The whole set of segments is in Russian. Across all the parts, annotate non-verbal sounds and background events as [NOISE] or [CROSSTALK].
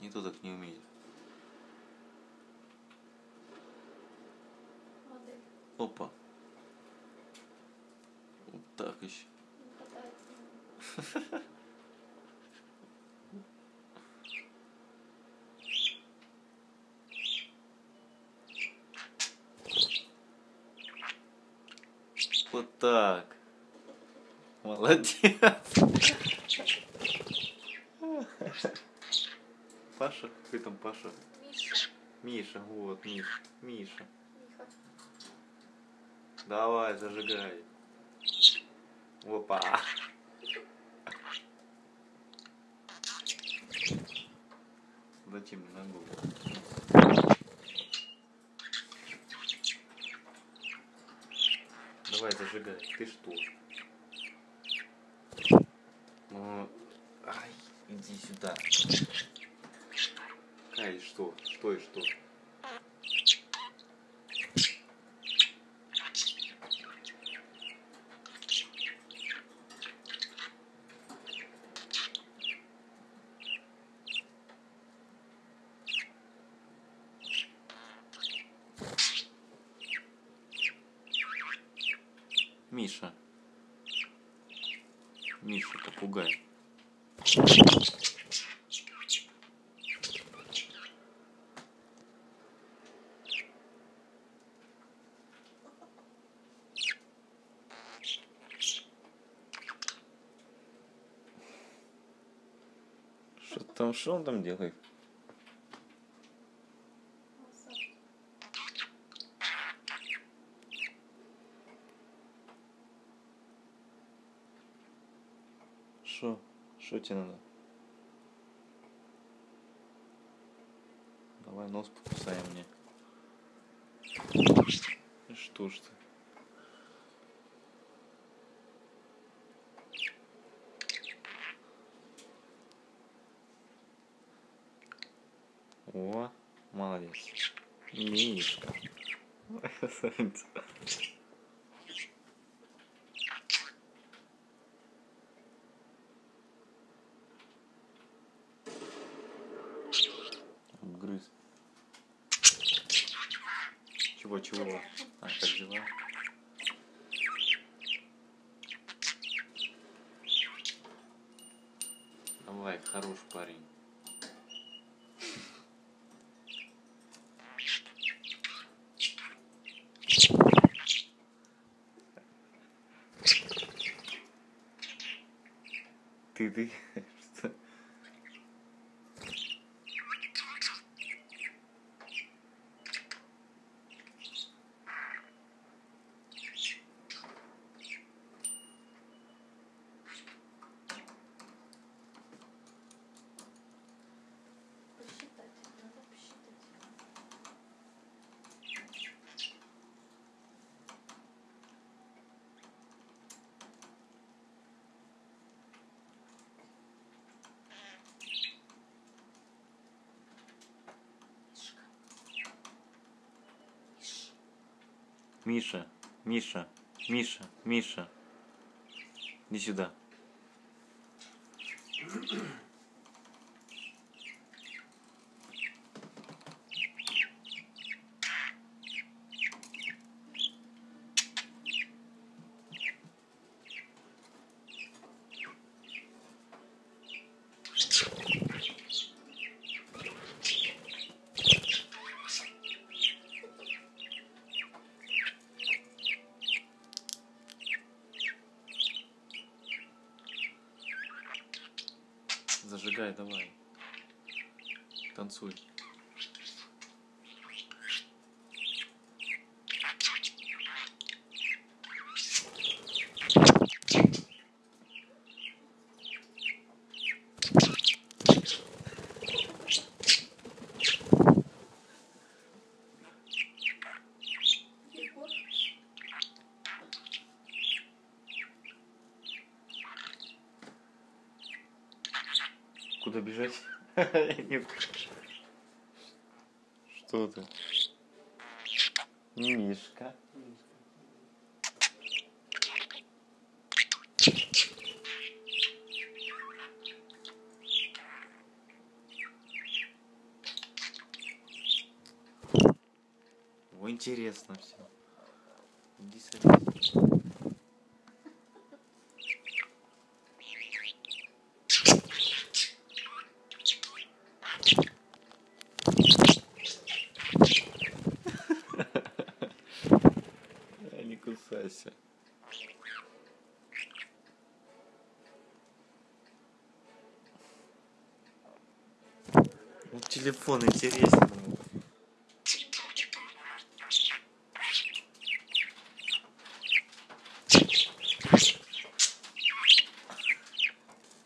Никто так не умеет. Опа. Вот так еще. [LAUGHS] Вот так. Молодец. [LAUGHS] Паша? Какой там Паша? Миша. Миша, вот, Миша. Миша. Миха. Давай, зажигай. Опа. Зачем на голову? Давай, зажигай. Ты что? Ну, ай, иди сюда. Ай, что? Что и что? Миша. Миша, попугай. Что там, что он там делает? Что? Что тебе надо? Давай нос покусаем мне. Что ж ты? О, молодец. Мишка. Грыз. Чего, чего? А, как дела? Давай, хороший парень. Ты, Миша, Миша, Миша, Миша. Иди сюда. Зажигай, давай. Танцуй. Куда бежать? [LAUGHS] Что ты? Мишка. О, интересно все. Иди садись. Телефон интересен.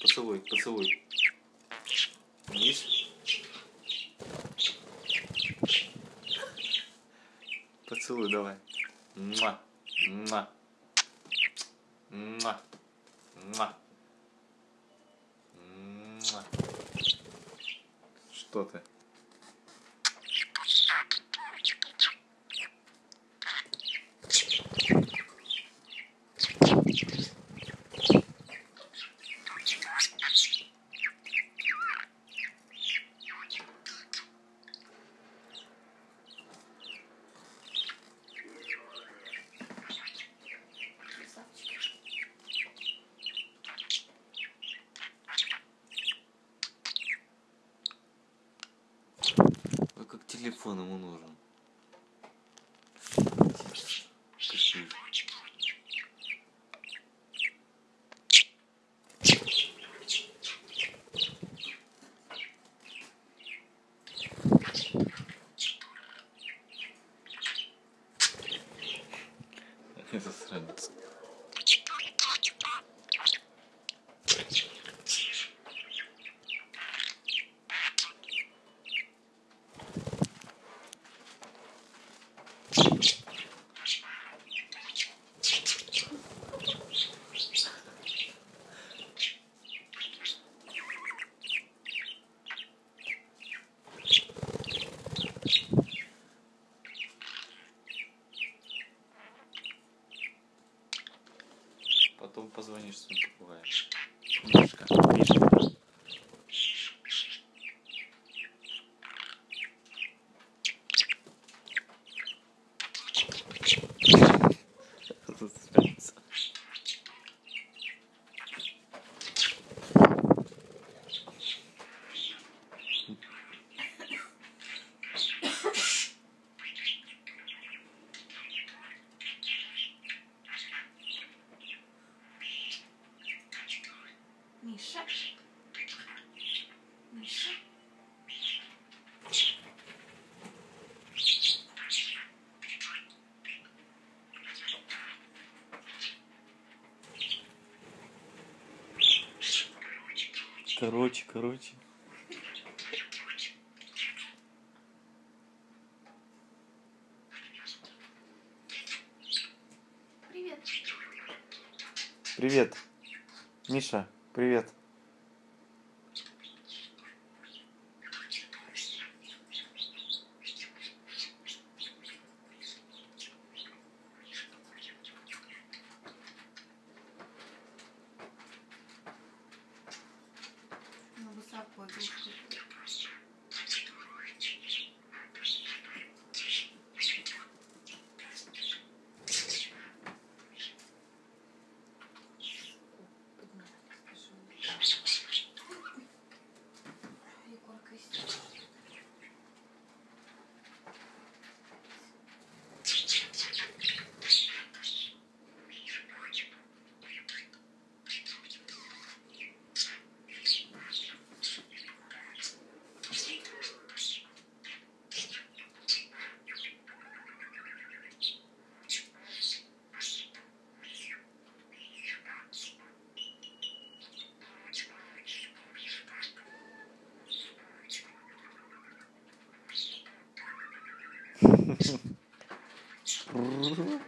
Поцелуй, поцелуй. Видишь? Поцелуй давай. Муа. Муа. Муа. Муа. Муа. Что телефон ему нужен. Это сранец. Потом позвонишь своим попугаем. Мишка, Мишка. Засранец. Миша. Миша. Короче, короче. Привет. Привет. Миша, привет. 슈르르